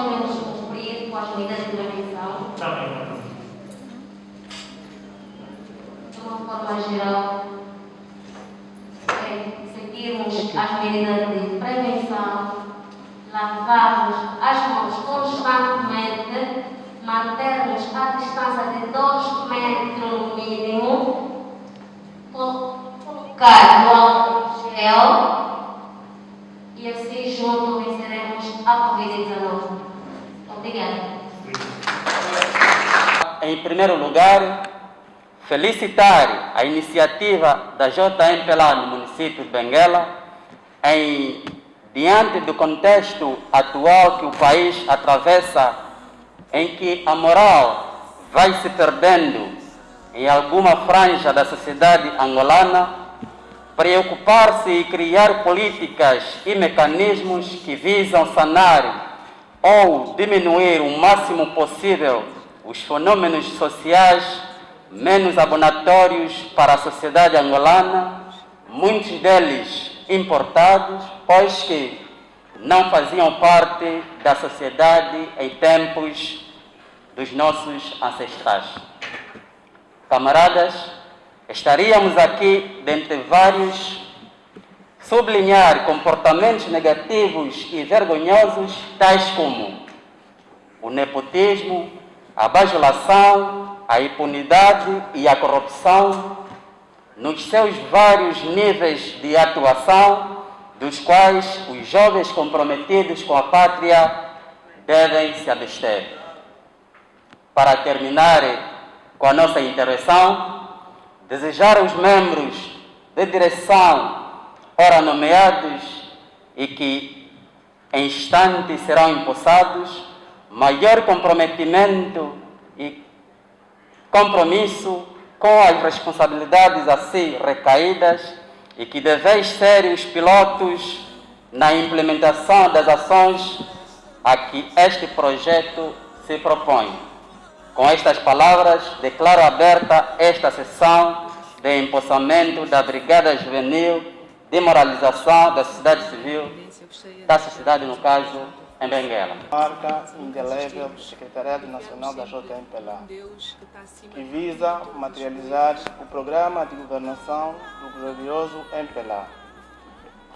Também, devemos cumprir com as medidas de prevenção. Também, patrão. De uma forma geral, é seguirmos as medidas de prevenção, lavarmos as mãos constantemente, mantermos a distância de 2 metros no mínimo, co- colocar no álcool gel Em primeiro lugar, felicitar a iniciativa da JMPLA no município de Benguela em diante do contexto atual que o país atravessa, em que a moral vai se perdendo em alguma franja da sociedade angolana, preocupar-se e criar políticas e mecanismos que visam sanar ou diminuir o máximo possível os fenômenos sociais menos abonatórios para a sociedade angolana, muitos deles importados, pois que não faziam parte da sociedade em tempos dos nossos ancestrais. Camaradas, estaríamos aqui, dentre vários, sublinhar comportamentos negativos e vergonhosos, tais como o nepotismo, a bajulação, a impunidade e a corrupção, nos seus vários níveis de atuação, dos quais os jovens comprometidos com a pátria devem se abster. Para terminar com a nossa intervenção, desejar aos membros de direção, ora nomeados e que em instante serão empossados, maior comprometimento e compromisso com as responsabilidades a si recaídas e que deveis ser os pilotos na implementação das ações a que este projeto se propõe. Com estas palavras, declaro aberta esta sessão de empossamento da Brigada Juvenil de Moralização da Sociedade Civil, da sociedade, no caso, em Benguela. marca indelével do Secretariado Nacional da JMPLA, que visa materializar o programa de governação do glorioso MPLA.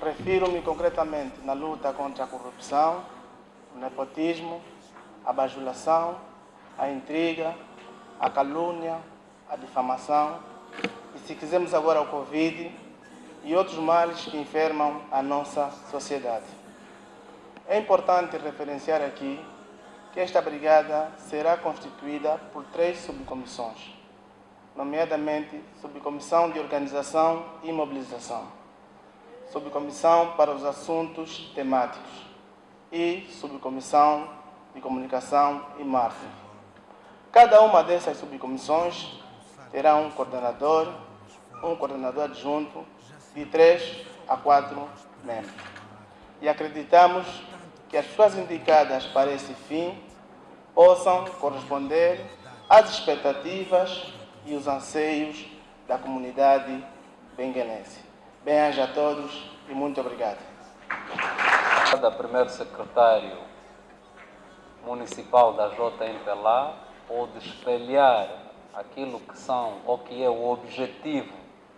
Refiro-me concretamente na luta contra a corrupção, o nepotismo, a bajulação, a intriga, a calúnia, a difamação e, se quisermos agora, o Covid e outros males que enfermam a nossa sociedade. É importante referenciar aqui que esta brigada será constituída por três subcomissões, nomeadamente Subcomissão de Organização e Mobilização, Subcomissão para os Assuntos Temáticos e Subcomissão de Comunicação e Marketing. Cada uma dessas subcomissões terá um coordenador, um coordenador adjunto de três a quatro membros e acreditamos que as pessoas indicadas para esse fim possam corresponder às expectativas e os anseios da comunidade benguenense. Bem-aja a todos e muito obrigado. da primeiro secretário municipal da JMPLA pode espelhar aquilo que são ou que é o objetivo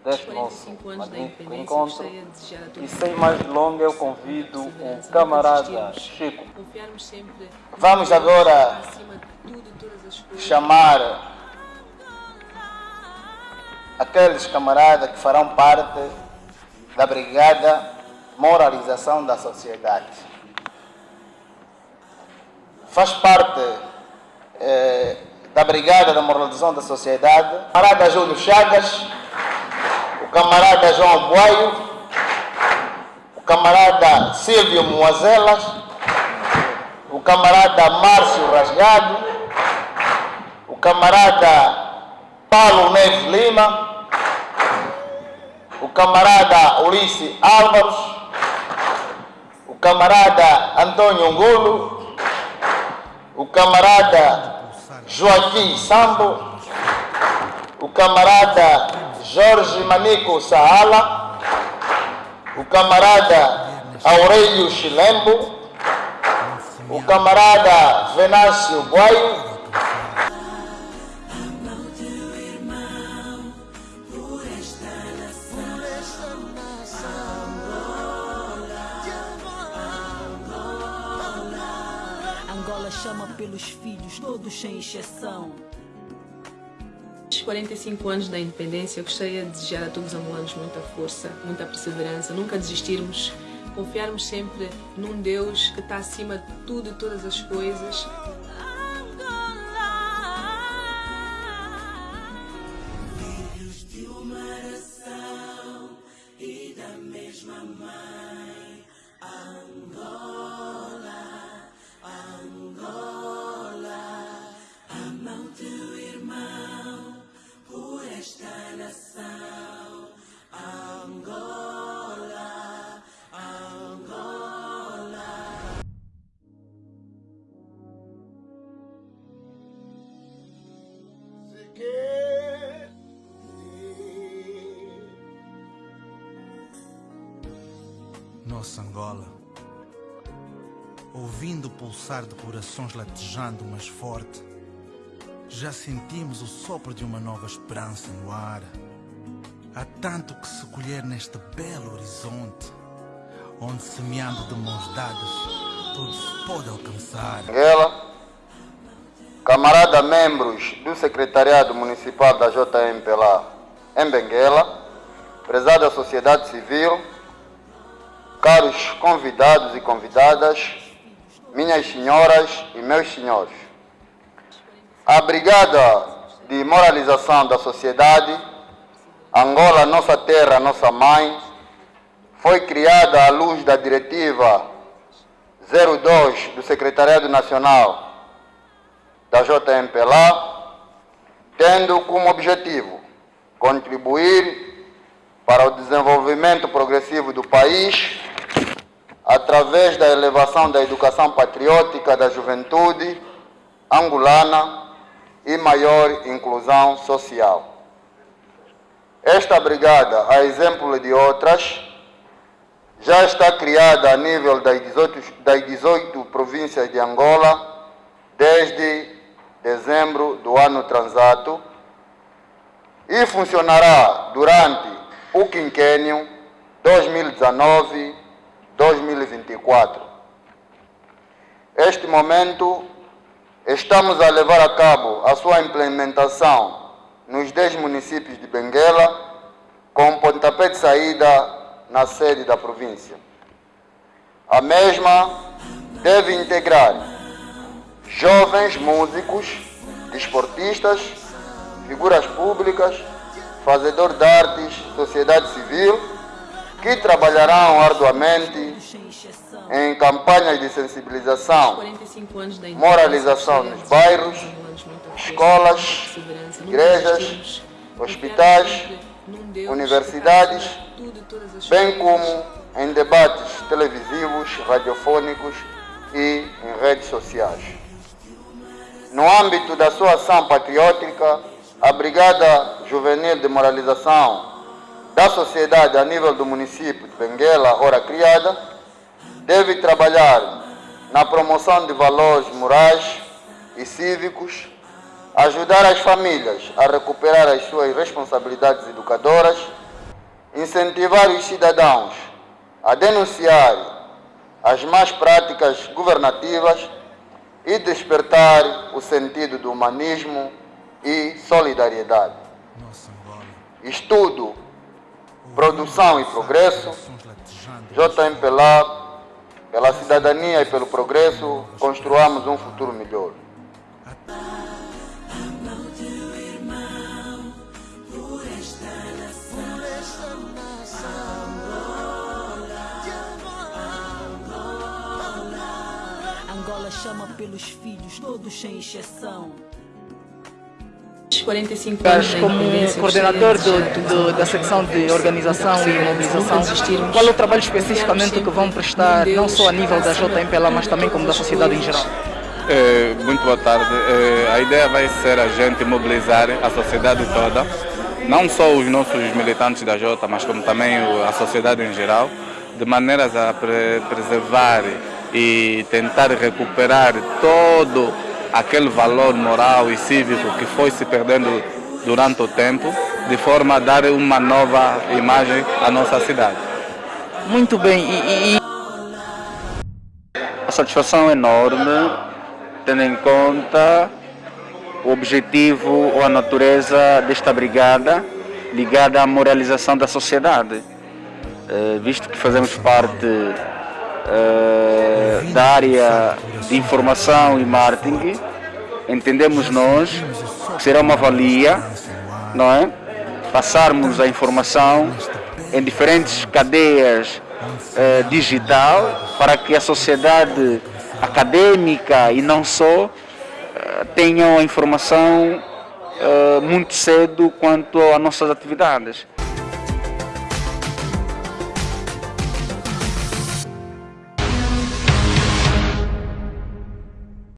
deste nosso 45 anos da independência, encontro. E sem mais delongas, eu convido o camarada Chico. Vamos agora chamar aqueles camaradas que farão parte da Brigada Moralização da Sociedade. Faz parte eh, da Brigada da Moralização da Sociedade o camarada Júlio Chagas, camarada João Boaio, o camarada Silvio Moazelas, o camarada Márcio Rasgado, o camarada Paulo Neves Lima, o camarada Ulisses Álvaros, o camarada Antônio Ngulo, o camarada Joaquim Sambo, o camarada Jorge Manico Saala, o camarada Aurélio Chilembo, o camarada Venâncio Boio. Angola chama pelos filhos, todos sem exceção. Os 45 anos da independência, eu gostaria de desejar a todos os angolanos muita força, muita perseverança, nunca desistirmos, confiarmos sempre num Deus que está acima de tudo e todas as coisas. Nossa Angola, ouvindo o pulsar de corações latejando mais forte, já sentimos o sopro de uma nova esperança no ar. Há tanto que se colher neste belo horizonte, onde semeando de mãos dadas, tudo se pode alcançar. Benguela, camarada membros do Secretariado Municipal da JMPLA em Benguela, prezada sociedade civil, caros convidados e convidadas, minhas senhoras e meus senhores. A Brigada de Moralização da Sociedade, Angola, nossa terra, nossa mãe, foi criada à luz da Diretiva 02 do Secretariado Nacional da JMPLA, tendo como objetivo contribuir para o desenvolvimento progressivo do país através da elevação da educação patriótica da juventude angolana e maior inclusão social. Esta brigada, a exemplo de outras, já está criada a nível das 18, das 18 províncias de Angola desde dezembro do ano transato e funcionará durante o quinquênio 2019-2024. Este momento, estamos a levar a cabo a sua implementação nos 10 municípios de Benguela, com pontapé de saída na sede da província. A mesma deve integrar jovens músicos, desportistas, figuras públicas, fazedor de artes, sociedade civil, que trabalharão arduamente em campanhas de sensibilização, moralização nos bairros, escolas, igrejas, hospitais, universidades, bem como em debates televisivos, radiofônicos e em redes sociais. No âmbito da sua ação patriótica, a Brigada Juvenil de Moralização da Sociedade a nível do município de Benguela, ora criada, deve trabalhar na promoção de valores morais e cívicos, ajudar as famílias a recuperar as suas responsabilidades educadoras, incentivar os cidadãos a denunciar as más práticas governativas e despertar o sentido do humanismo e solidariedade. Estudo, produção e progresso, JMPLA, pela cidadania e pelo progresso, construamos um futuro melhor. Angola chama pelos filhos, todos sem exceção. Os 45 anos Como independência, coordenador de do- do- da secção de organização e mobilização, qual é o trabalho especificamente que vão prestar, não só a nível da JMPLA, mas também como da sociedade em geral? Eh, muito boa tarde. Eh, a ideia vai ser a gente mobilizar a sociedade toda, não só os nossos militantes da Jota, mas como também a sociedade em geral, de maneiras a pre- preservar e tentar recuperar todo aquele valor moral e cívico que foi se perdendo durante o tempo, de forma a dar uma nova imagem à nossa cidade. Muito bem, e, e... a satisfação é enorme, tendo em conta o objetivo ou a natureza desta brigada ligada à moralização da sociedade. Eh, visto que fazemos parte eh, da área de informação e marketing, entendemos nós que será uma valia, não é? Passarmos a informação em diferentes cadeias eh, digital para que a sociedade acadêmica e não só tenham a informação muito cedo quanto às nossas atividades.